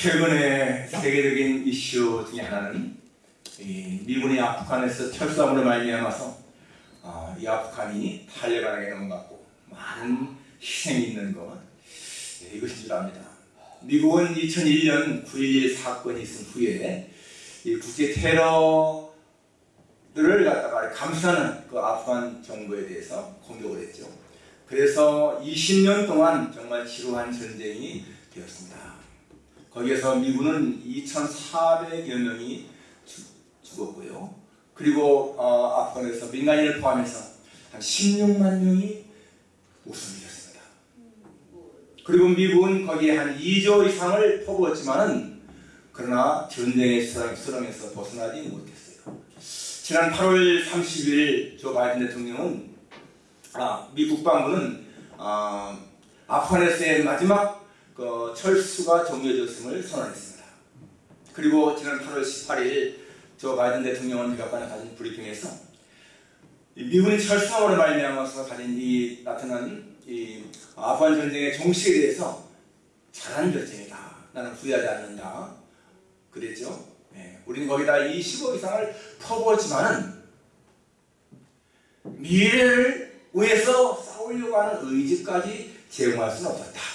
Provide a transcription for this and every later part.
최근에 세계적인 이슈 중에 하나는 이 미군이 아프간에서 철수함으로 말미암아서 어, 이 아프간이 탈레반에게 넘어갔고 많은 희생이 있는 것 예, 이것인 줄 압니다. 미국은 2001년 9.11 사건이 있은 후에 이 국제 테러들을 갖다가 감싸는 그 아프간 정부에 대해서 공격을 했죠. 그래서 20년 동안 정말 지루한 전쟁이 되었습니다. 거기에서 미군은 2,400여 명이 죽었고요. 그리고 어, 아프간에서 민간인을 포함해서 한 16만 명이 목숨을 잃었습니다. 그리고 미국은 거기에 한 2조 이상을 퍼부었지만은 그러나 전쟁의 수렁에서 벗어나지 못했어요. 지난 8월 30일 조 바이든 대통령은 아, 미 국방부는 아, 아프간에서의 마지막 그 철수가 종료되었음을 선언했습니다. 그리고 지난 8월 18일 조 바이든 대통령은 백악관에 가진 브리핑에서 미군이 철수함으로 말미암아서 가진 이 나타난 이 아프간 전쟁의 종식에 대해서 잘한 결정이다. 나는 후회하지 않는다. 그랬죠. 네. 우리는 거기다 20억 이상을 퍼부었지만은 미래를 위해서 싸우려고 하는 의지까지 제공할 수는 없었다.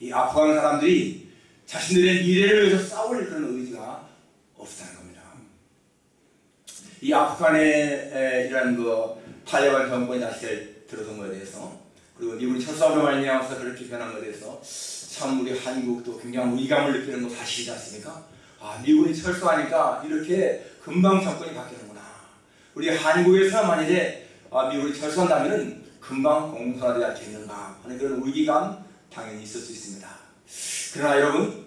이 아프간 사람들이 자신들의 미래를 위해서 싸울 그런 의지가 없다는 겁니다. 이 아프간의 이런 그 탈레반 정권이 다시 들어선 것에 대해서 그리고 미군이 철수함으로 말미암아서 그렇게 변한 것에 대해서 참 우리 한국도 굉장히 위감을 느끼는 거 사실이지 않습니까? 아 미군이 철수하니까 이렇게 금방 정권이 바뀌는구나. 우리 한국에서 만약에 아, 미국이 철수한다면 금방 공산화되지 않겠는가 하는 그런 위기감 당연히 있을 수 있습니다. 그러나 여러분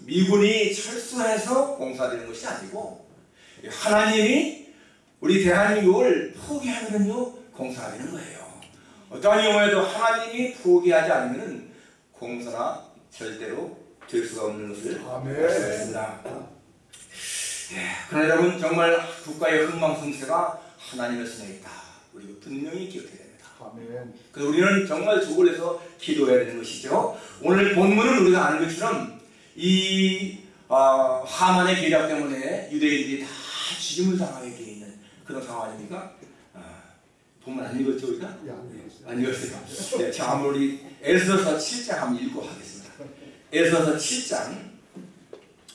미군이 철수해서 공사되는 것이 아니고 하나님이 우리 대한민국을 포기하면요 공사가 되는 거예요. 어떠한 경우에도 하나님이 포기하지 않으면 공사가 절대로 될 수가 없는 것을 말씀했습니다. 예, 그러나 여러분 정말 국가의 흥망성쇠가 하나님의 손에 있다. 우리가 분명히 기억해야 됩니다. 아멘. 그래서 우리는 정말 조골해서 기도해야 되는 것이죠. 오늘 본문은 우리가 아는 것처럼 이 어, 하만의 계략 때문에 유대인들이 다 죽임을 당하게 돼 있는 그런 상황 아닙니까? 아, 본문 안 읽었죠 우리가? 예. 안 읽었어요. 네, 자, 한번 우리 에스더서 7장 한번 읽고 하겠습니다. 에스더서 7장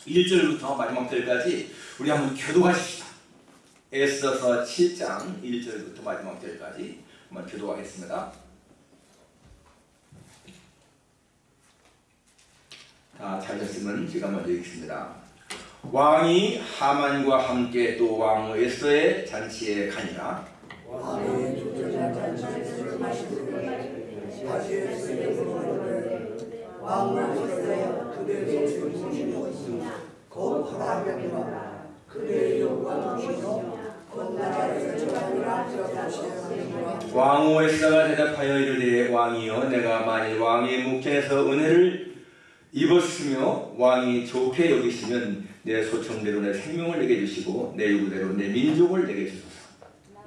1절부터 마지막 절까지 우리 한번 교도하십시다. 에스더서 7장 1절부터 마지막 절까지 한번 교도하겠습니다. 자, 잘렸으면 제가 먼저 읽겠습니다. 왕이 하만과 함께 또왕 에스더의 잔치에 가니라 왕의 왕은 그대의 요구가 무엇 이뇨 곧 나라에서 저하니라 저하시니라 왕후 에스더가 대답하여 이르되 왕이여 내가 만일 왕의 묵전에서 은혜를 입었으며 왕이 좋게 여기시면 내 소청대로 내 생명을 내게 주시고 내 요구대로 내 민족을 내게 주소서.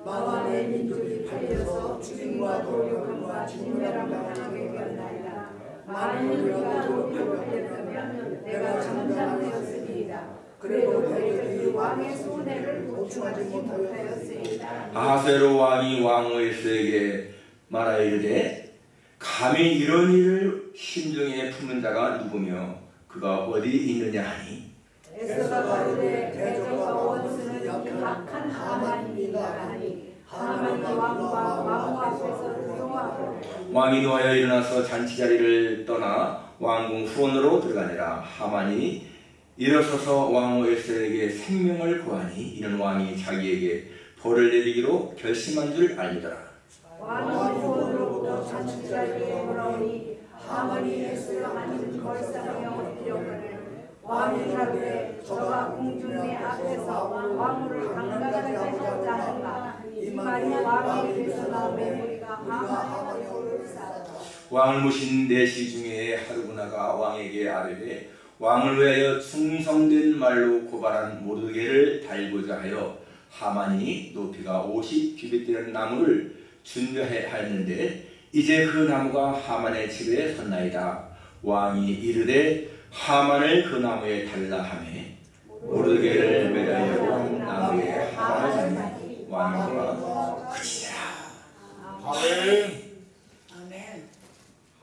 나와 내 민족이 팔려서 죽임과 도력과 진멸함 당하게 되었나이다 만일 우리가 도력을 팔렸다면 내가 장담하였으리이다 그래도 너희들이 왕의 손해를 보충하지 못하였으리이다. 아하세로 왕이 왕후 에스더에게 말하여 이르되 감히 이런 일을 심정에 품는 자가 누구며 그가 어디 있느냐 하니? 에스더가 가로되 대적과 원수는 악한 하만입니다. 하니 하만이 왕과 왕후 앞에서 두려워하고 왕이 노하여 일어나서 잔치 자리를 떠나 왕궁 후원으로 들어가니라. 하만이 일어서서 왕후 에스더에게 생명을 구하니 이는 왕이 자기에게 벌을 내리기로 결심한 줄 알미더라. 왕이 후원으로부터 잔치자리에 돌아오니 하만이 에스더가 하는 걸상에 엎드려거늘 왕이 가로되 저가 공중의 앞에서 왕후를 하자 하는가. 이 말이 왕의 입에서 나오매 왕을 모신 내시 중에 하루구나가 왕에게 아뢰되 왕을 위하여 충성된 말로 고발한 모르게를 달고자 하여 하만이 높이가 50규빗 되는 나무를 준비해 하였는데 이제 그 나무가 하만의 집에 섰나이다 왕이 이르되 하만을 그 나무에 달라 하매 모르게를 매달려 나무에 하만을 왕으로 그치니라 아멘. 아멘.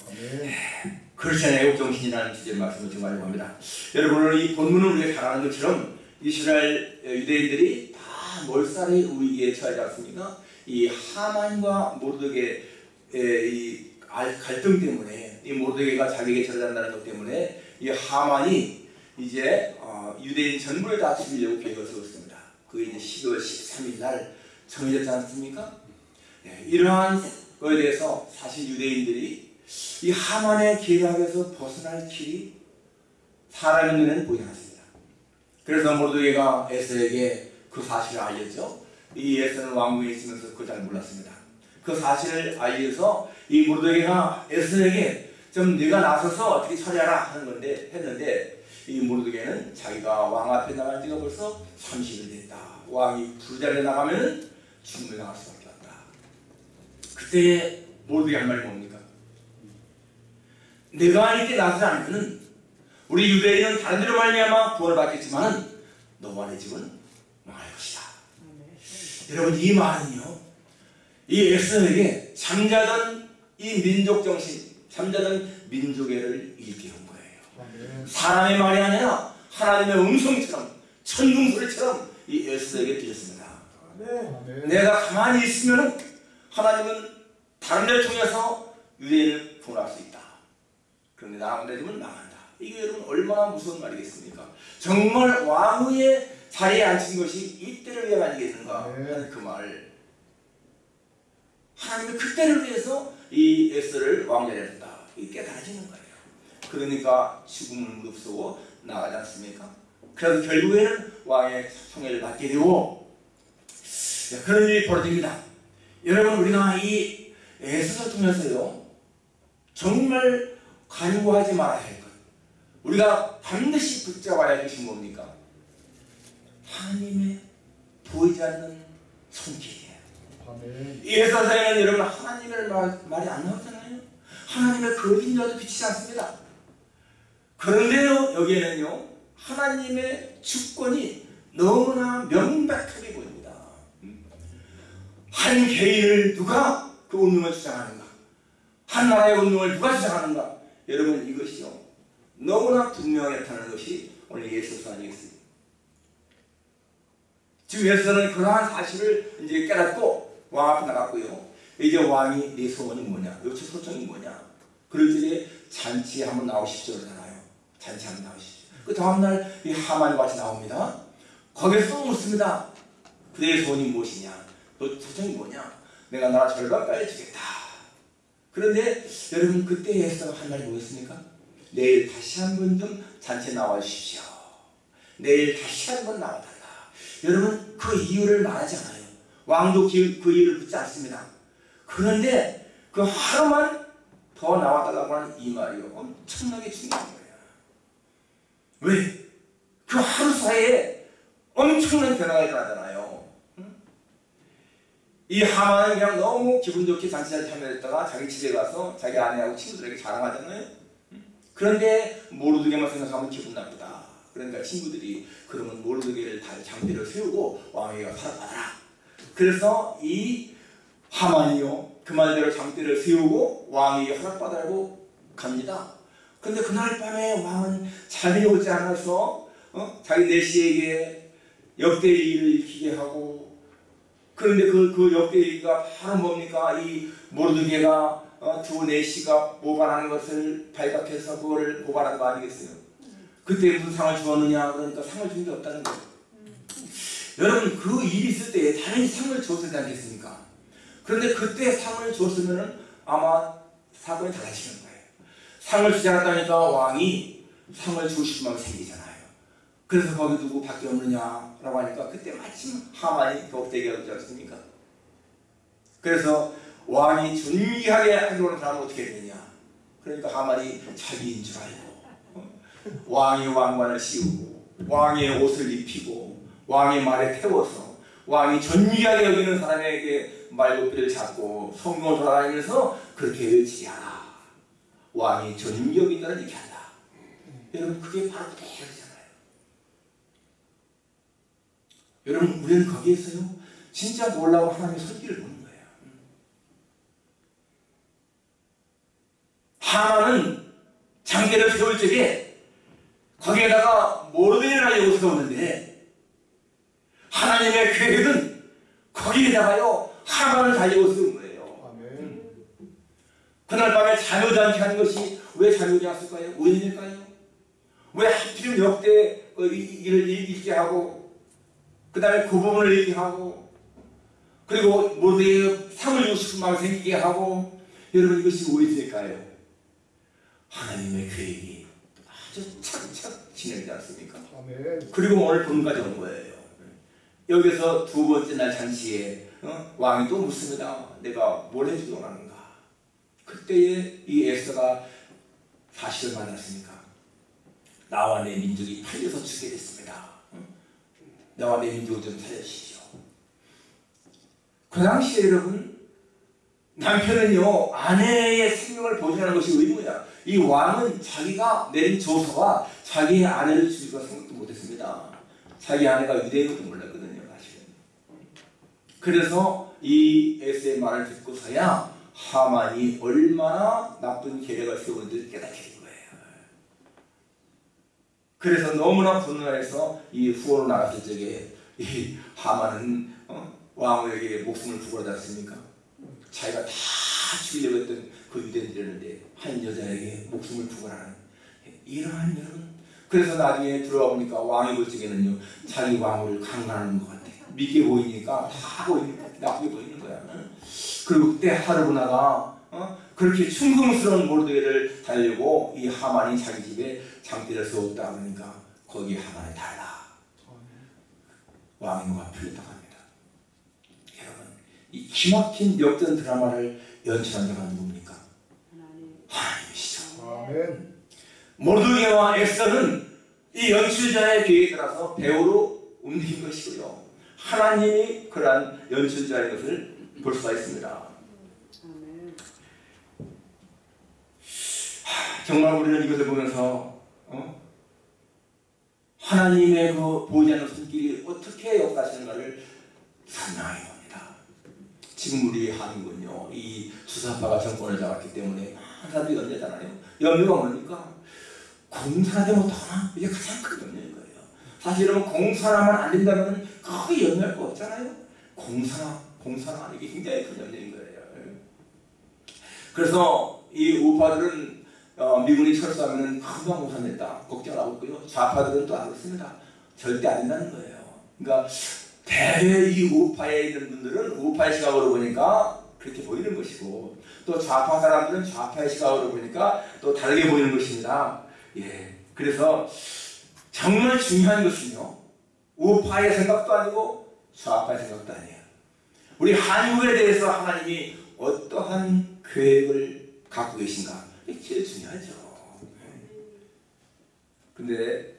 아멘. 크리스천의 애국정신이라는 주제 말씀을 좀 하려고 합니다. 여러분 오늘 이 본문을 우리가 잘 아는 것처럼 이스라엘 유대인들이 다 몰살의 위기에 처하지 않습니까? 이 하만과 모르드게의 이 알- 갈등 때문에 이 모르드게가 자기에게 절단다는 것 때문에 이 하만이 이제 어, 유대인 전부를 다 죽이려고 계획을 세웠습니다. 그게 이제 10월 13일 날 정해졌지 않습니까? 네, 이러한 거에 대해서 사실 유대인들이 이 하만의 계략에서 벗어날 길이 사람의 눈에는 보이지 않습니다. 그래서 모르드게가 에스에게 그 사실을 알렸죠. 이 에스는 왕궁에 있으면서 그걸 잘 몰랐습니다. 그 사실을 알려서 이 모르드게가 에스에게 좀 네가 나서서 어떻게 처리하라 하는 건데 했는데 이 모르드게는 자기가 왕 앞에 나간 지가 벌써 30일 됐다. 왕이 부자리에 나가면 죽음을 당할 수밖에 없다. 그때 모르드게 한 말이 뭡니까? 내가 이때 나서지 않으면 우리 유대인은 다른 데로 말미암아 구원을 받겠지만 너와 내 집은 망할 것이다. 여러분 이 말은요. 이 에스에게 잠자던 이 민족 정신, 잠자던 민족애를 일깨운 거예요. 아멘. 사람의 말이 아니라 하나님의 음성처럼 천둥 소리처럼 이 에스에게 들렸습니다. 아멘. 내가 가만히 있으면 하나님은 다른 데를 통해서 유대인을 구원할 수 있다. 그런데 나만 되면 망한다. 이게 여러분 얼마나 무서운 말이겠습니까? 정말 왕후의 자리에 앉힌 것이 이때를 위해 아니겠는가 네. 하는 그 말. 하나님의 그때를 위해서 이 에스를 왕자리에 둔다. 이게 깨달아지는 거예요. 그러니까 죽음을 무릅쓰고 나가지 않습니까? 그래서 결국에는 왕의 총애를 받게 되고 자, 그런 일이 벌어집니다. 여러분 우리가 이 에스를 통해서요 정말 간구하지 말아야 할 것, 우리가 반드시 붙잡아야 할 것이 뭡니까? 하나님의 보이지 않는 손길이에요. 아멘. 이 에스라에는 여러분 하나님의 말, 말이 안 나오잖아요. 하나님의 그림자도 비치지 않습니다. 그런데요 여기에는요 하나님의 주권이 너무나 명백하게 보입니다. 음. 한 개인을 누가 그 운명을 주장하는가? 한 나라의 운명을 누가 주장하는가? 여러분 이것이요 너무나 분명하게 나타나는 것이 오늘 예수서 아니겠습니까? 지금 예수는 그러한 사실을 이제 깨닫고 왕 앞에 나갔고요. 이제 왕이 네 소원이 뭐냐? 요청 소청이 뭐냐? 그럴 적에 잔치에 한번 나오십시오 그러잖아요. 잔치 한번 나오십시오. 그 다음날 이 하만이 같이 나옵니다. 거기서 또 묻습니다. 그대의 소원이 무엇이냐? 너 소청이 뭐냐? 내가 나라 절반까지 주겠다. 그런데 여러분 그때 에스더가 한 말이 뭐였습니까? 내일 다시 한 번 좀 잔치에 나와 주십시오. 내일 다시 한 번 나와달라. 여러분 그 이유를 말하지 않아요. 왕도 그, 그 이유를 묻지 않습니다. 그런데 그 하루만 더 나와달라고 하는 이 말이 엄청나게 중요한 거예요. 왜? 그 하루 사이에 엄청난 변화가 일어나잖아요. 응? 이 하만은 그냥 너무 기분 좋게 잔치에 참여했다가 자기 집에 가서 자기 아내하고 친구들에게 자랑하잖아요. 응? 그런데 모르드게만 생각하면 기분 나쁘다. 그러니까 친구들이 그러면 모르드게를 다 장비를 세우고 왕에게 살아가라. 그래서 이 하만이요 그 말대로 장대를 세우고 왕에게 허락받으라고 갑니다. 근데 그날 밤에 왕은 잠이 오지 않아서 어? 자기 내시에게 역대 일을 일으키게 하고 그런데 그, 그 역대일가 바로 뭡니까 이 모르드게가 어, 두 내시가 모발하는 것을 발각해서 그거를 모발한 거 아니겠어요? 그때 무슨 상을 주었느냐 그러니까 상을 준 게 없다는 거예요. 여러분 그 일이 있을 때 당연히 상을 줬지 않겠습니까? 그런데 그때 상을 줬으면 아마 사건이 달라지는 거예요. 상을 주지 않았다니까 왕이 상을 주고 싶은 마음이 생기잖아요. 그래서 거기 누구 밖에 없느냐라고 하니까 그때 마침 하만이 격대기가 오지 않습니까? 그래서 왕이 존귀하게 하려는 사람은 어떻게 되느냐? 그러니까 하만이 자기인 줄 알고 어? 왕이 왕관을 씌우고 왕의 옷을 입히고 왕의 말에 태워서 왕이 존귀하게 여기는 사람에게 말고삐를 잡고 성경을 돌아다니면서 그렇게 외치게. 왕이 존귀 여긴다는 얘기 한다. 여러분 그게 바로 대결이잖아요. 여러분 우리는 거기에서요 진짜 놀라운 하나님의 손길을 보는 거예요. 하나는 장대를 세울 적에 거기에다가 모르드니라는 요소가 오는데 하나님의 계획은 거기에다가요 하만을 달려고 쓰는 거예요. 아멘. 그날 밤에 않게 하는 것이 왜 않았을까요? 우연일까요? 왜 하필 역대 그 이- 일을 읽게 하고 그 다음에 그 부분을 읽게 하고 그리고 모두의 상을 주고 싶은 마음이 생기게 하고 여러분 이것이 오해일까요? 하나님의 계획이 아주 착착 진행되지 않습니까? 그리고 오늘 본까지 온 거예요. 여기서 두 번째 날 잔치에 어? 왕이 또 묻습니다. 내가 뭘 해주기 원하는가? 그때에 이 에스더가 사실을 만났으니까 나와 내 민족이 팔려서 죽게 됐습니다. 어? 나와 내좀 살려주시죠. 그 당시에 여러분 남편은요 아내의 생명을 보존하는 것이 의무야. 이 왕은 자기가 내린 조서가 자기의 아내를 죽일 거 생각도 못했습니다. 자기 아내가 유대인 것도 몰랐거든요, 사실은. 그래서 이 에스의 말을 듣고서야 하만이 얼마나 나쁜 계략을 세우는지 깨닫게. 그래서 너무나 분노해서 이 후원을 나갔을 적에 이 하만은 어? 왕에게 목숨을 부고하지 않습니까? 자기가 다 죽이려고 했던 그 유대인들이었는데 한 여자에게 목숨을 부고하는 이러한 여러분 그래서 나중에 들어가 보니까 볼 적에는요 자기 왕을 강간하는 것 같아 믿게 보이니까 다 보이니까 나쁘게 보이는 거야 그리고 그때 하르브나가 어? 그렇게 충성스러운 모르드게를 달려고 이 하만이 자기 집에 장대를 세웠다 그러니까 거기 하만이 달라 누가 풀렸다고 합니다 여러분 이 기막힌 역전 드라마를 연출한 자가 누굽니까? 하나님이시죠 아멘. 모르드게와 에스더는 이 연출자의 계획에 따라서 배우로 움직인 것이고요. 하나님이 그러한 연출자의 것을 볼 수가 있습니다. 정말 우리는 이것을 보면서 어? 하나님의 그 보이지 않는 손길이 어떻게 역사하시는가를 설명해 봅니다. 지금 우리 한국은요, 이 주사파가 정권을 잡았기 때문에 사람들이 염려잖아요. 염려가 뭡니까? 공산하지 못하나? 이게 가장 큰 염려인 거예요. 사실 여러분 공산하면 안 된다면 거의 염려할 거 없잖아요. 공산화, 공산화 이게 굉장히 큰 염려인 거예요. 그래서 이 우파들은 어, 미군이 철수하면 금방 공산됐다 걱정을 하고 있고요. 좌파들은 또 안 그렇습니다. 절대 안 된다는 거예요. 그러니까 대개 이 우파에 있는 분들은 우파의 시각으로 보니까 그렇게 보이는 것이고 또 좌파 사람들은 좌파의 시각으로 보니까 또 다르게 보이는 것입니다. 예. 그래서 정말 중요한 것은요. 우파의 생각도 아니고 좌파의 생각도 아니에요. 우리 한국에 대해서 하나님이 어떠한 계획을 갖고 계신가? 이게 제일 중요하죠. 근데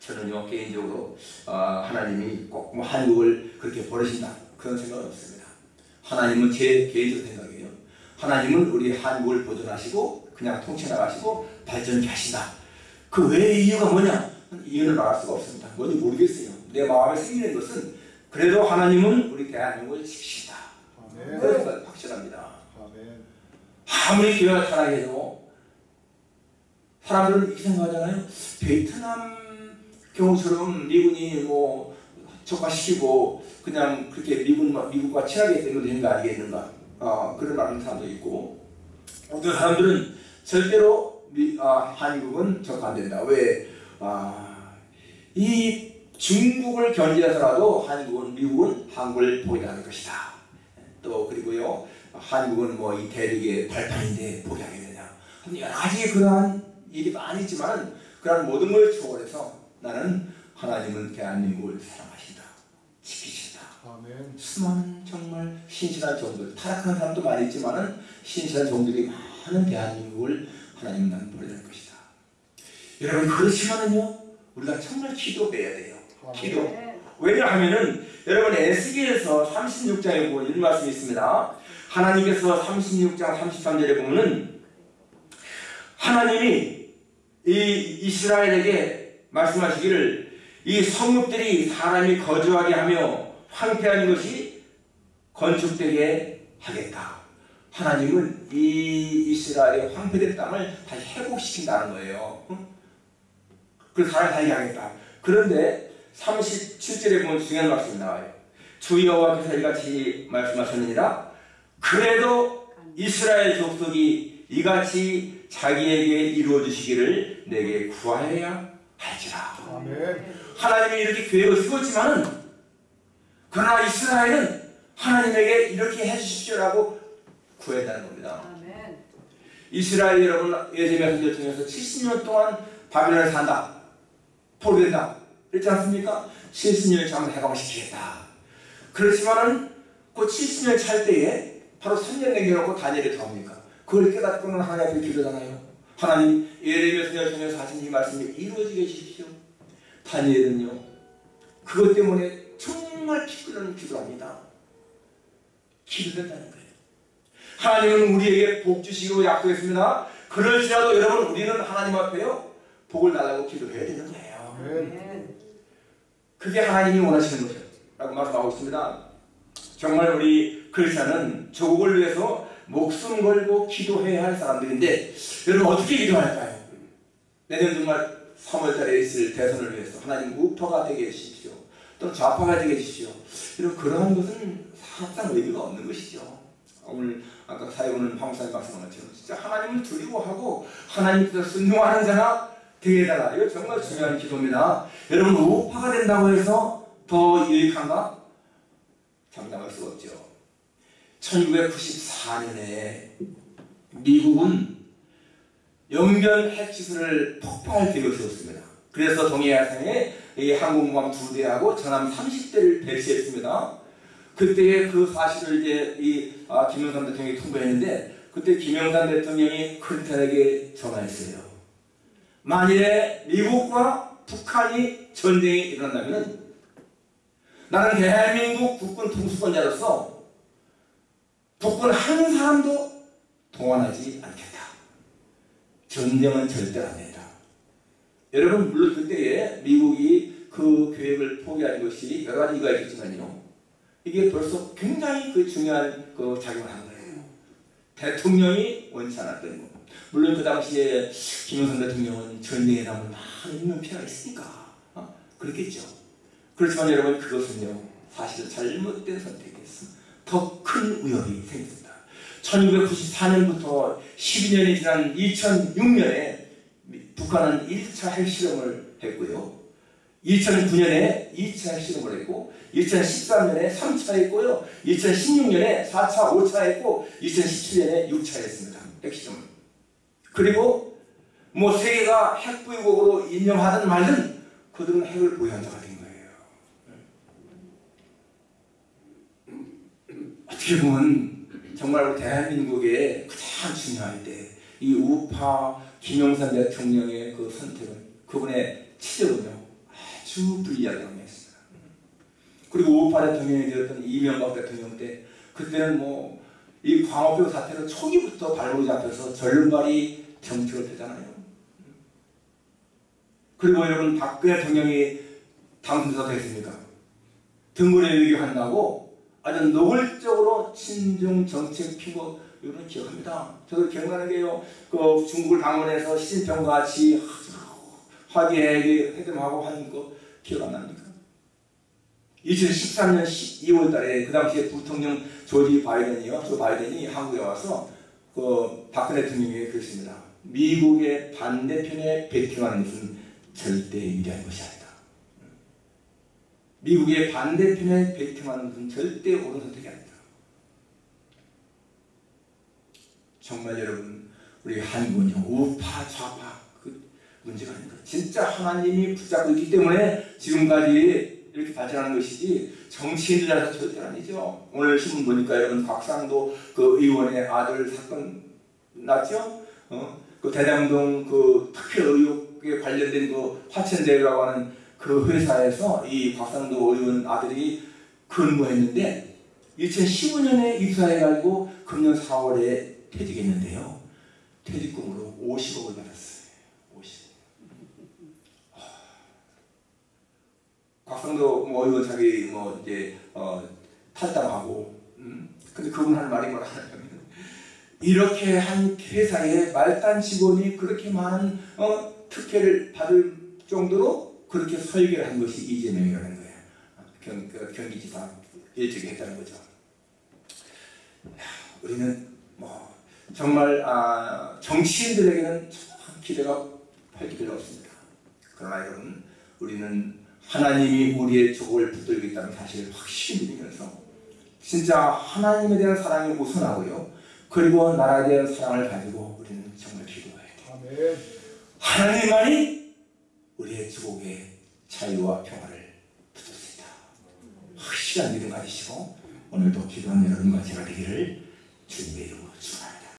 저는요 개인적으로 아, 하나님이 꼭 뭐 한국을 그렇게 버리신다 그런 생각은 없습니다. 하나님은 제 개인적 생각이에요. 하나님은 우리 한국을 보존하시고 그냥 통치 나가시고 발전케 하신다. 그 외의 이유가 뭐냐? 이유는 말할 수가 없습니다. 뭔지 모르겠어요. 내 마음에 생기는 것은 그래도 하나님은 우리 대한민국을 지키신다. 아멘. 그것은 확실합니다. 아멘. 아무리 교회가 타락해도 사람들은 이렇게 생각하잖아요. 베트남 경우처럼 미군이 뭐 적화시키고 그냥 그렇게 미군, 미국과 친하게 되면 되는 거 아니겠는가. 아, 그런 말하는 사람도 있고 어떤 사람들은 절대로 미, 아, 한국은 적화 안 된다. 왜? 아, 이 중국을 견제해서라도 한국은 미국은 한국을 포기하는 것이다. 또 그리고요 한국은 뭐 이 대륙의 발판인데 포기하게 되냐. 여러 가지 그러한 일이 많이 있지만 그러한 모든 걸 초월해서 나는 하나님은 대한민국을 사랑하신다. 지키신다. 아멘. 수많은 정말 신실한 종들 타락한 사람도 많이 있지만은 신실한 종들이 많은 대한민국을 하나님은 나는 버려야 할 것이다. 여러분 그렇지만은요 우리가 정말 기도해야 돼요. 기도. 왜냐하면은 여러분 에스겔에서 36장에 보면 이런 말씀이 있습니다. 하나님께서 36장 33절에 보면은 하나님이 이 이스라엘에게 말씀하시기를 이 성읍들이 사람이 거주하게 하며 황폐한 것이 건축되게 하겠다. 하나님은 이 이스라엘의 황폐된 땅을 다시 회복시킨다는 거예요. 응? 그래서 사람이 살게 하겠다. 그런데 37절에 보면 중요한 말씀이 나와요. 주 여호와께서 이같이 말씀하셨느니라. 그래도 이스라엘 족속이 이같이 자기에게 이루어 주시기를 내게 구하여야 할지라. 아멘. 하나님이 이렇게 계획을 세웠지만은 그러나 이스라엘은 하나님에게 이렇게 해주십시오라고 구했다는 겁니다. 아멘. 이스라엘 여러분 예레미야 선지를 통해서 70년 동안 바벨론에 산다. 포로된다. 그렇지 않습니까? 70년을 잠을 해방시키겠다. 그렇지만은 그 70년 찰 때에 바로 3년 남겨놓고 다니엘이 들어옵니까? 그걸 깨닫고는 하나님 앞에 기도잖아요. 하나님 예레미야 선지를 통해서 하신 이 말씀이 이루어지게 해주십시오. 다니엘은요. 그것 때문에 정말 피 끓는 기도합니다. 기도된다는 거예요. 하나님은 우리에게 복 주시기로 약속했습니다. 그럴지라도 여러분 우리는 하나님 앞에요 복을 달라고 기도해야 되는 거예요. 그게 하나님이 원하시는 거죠. 라고 말씀하고 있습니다. 정말 우리 크리스천은 조국을 위해서 목숨 걸고 기도해야 할 사람들인데 여러분 어떻게 기도할까요? 내년 정말 3월달에 있을 대선을 위해서 하나님 우파가 되게 해주십시오. 또는 좌파가 되게 해주십시오. 이런 그러한 것은 사실상 의미가 없는 것이죠. 오늘 아까 사회보는 황사님 말씀한 것처럼 진짜 하나님을 두려워하고 하나님께서 순종하는 자가 되게 해달라. 이거 정말 중요한 기도입니다. 여러분 우파가 된다고 해서 더 유익한가? 장담할 수 없죠. 1994년에 미국은 영변 핵시설을 폭파할 계획을 세웠습니다. 그래서 동해야상에 이 항공모함 두 대하고 전함 30대를 배치했습니다. 그때의 그 사실을 이제 이 아, 김영삼 대통령이 통보했는데 그때 김영삼 대통령이 클린턴에게 전화했어요. 만일에 미국과 북한이 전쟁이 일어난다면 나는 대한민국 국군 통수권자로서 북군 한 사람도 동원하지 않겠다. 전쟁은 절대 안 된다. 여러분 물론 그때에 미국이 그 계획을 포기한 것이 여러 가지 이유가 있겠지만요. 이게 벌써 굉장히 그 중요한 그 작용을 한 거예요. 대통령이 원치 않았던 거. 물론 그 당시에 김영삼 대통령은 전쟁에 남은 많은 인명피해가 있으니까 어? 그렇겠죠. 그렇지만 여러분 그것은요 사실 잘못된 선택이었어. 더큰 위협이 생겼습니다. 1994년부터 12년이 지난 2006년에 북한은 1차 핵실험을 했고요. 2009년에 2차 핵실험을 했고 2013년에 3차 했고요. 2016년에 4차, 5차 했고 2017년에 6차 했습니다. 핵실험을. 그리고 뭐 세계가 핵보유국으로 인정하든 말든 그들은 핵을 보유한 자가 된 거예요. 어떻게 보면 정말 우리 대한민국의 가장 중요할 때 이 우파 김영삼 대통령의 그 선택은 그분의 치적은요 아주 불리하다고 했습니다. 그리고 우파 대통령이 되었던 이명박 대통령 때 그때는 뭐 이 광우병 사태로 초기부터 발목이 잡혀서 절름발이 정책을 펴잖아요. 그리고 여러분 박근혜 대통령이 당선돼서 됐습니까? 등골에 외교한다고 아주 노골적으로 친중 정책 피고 이거는 기억합니다. 저도 기억나는 게요. 그 중국을 방문해서 시진평과 같이 화기애애하고 하는 거 기억 안 납니까? 2013년 2월 달에 그 당시에 부통령 조지 바이든이요. 조 바이든이 한국에 와서 그 박근혜 대통령에게 그랬습니다. 미국의 반대편에 베팅하는 것은 절대 유리한 것이 아니다. 미국의 반대편에 베팅하는 것은 절대 옳은 선택이 아니다. 정말 여러분 우리 한국은요 우파 좌파 그 문제가 아닙니다. 진짜 하나님이 붙잡고 있기 때문에 지금까지 이렇게 발전하는 것이지 정치인들이라서 절대 아니죠. 오늘 신문 보니까 여러분 곽상도 그 의원의 아들 사건 났죠? 어? 그 대장동 그 특혜 의혹에 관련된 그 화천대유라고 하는 그 회사에서 이 박상도 의원 아들이 근무했는데 2015년에 입사해가지고 금년 4월에 퇴직했는데요. 퇴직금으로 50억을 받았어요. 50억. 박상도 뭐 의원 자기 뭐 이제 어, 탈당하고 음? 근데 그분 할 말이 뭐라 하냐면 이렇게 한 회사에 말단 직원이 그렇게 많은 어, 특혜를 받을 정도로 그렇게 설계를 한 것이 이재명이라는 거예요. 경, 그 경기지사 일찍 했다는 거죠. 야, 우리는 뭐 정말 아, 정치인들에게는 참 기대가 할 기대가 없습니다. 그러나 여러분 우리는 하나님이 우리의 족을 붙들고 있다는 사실을 확실히 믿으면서 진짜 하나님에 대한 사랑이 우선하고요. 그리고 나라에 대한 사랑을 가지고 우리는 정말 기도해야 돼요. 아멘. 하나님만이 우리의 주곡의 자유와 평화를 있다. 확실한 믿음 가지시고 오늘도 기도하는 여러분과 제가 되기를 주님의 이름으로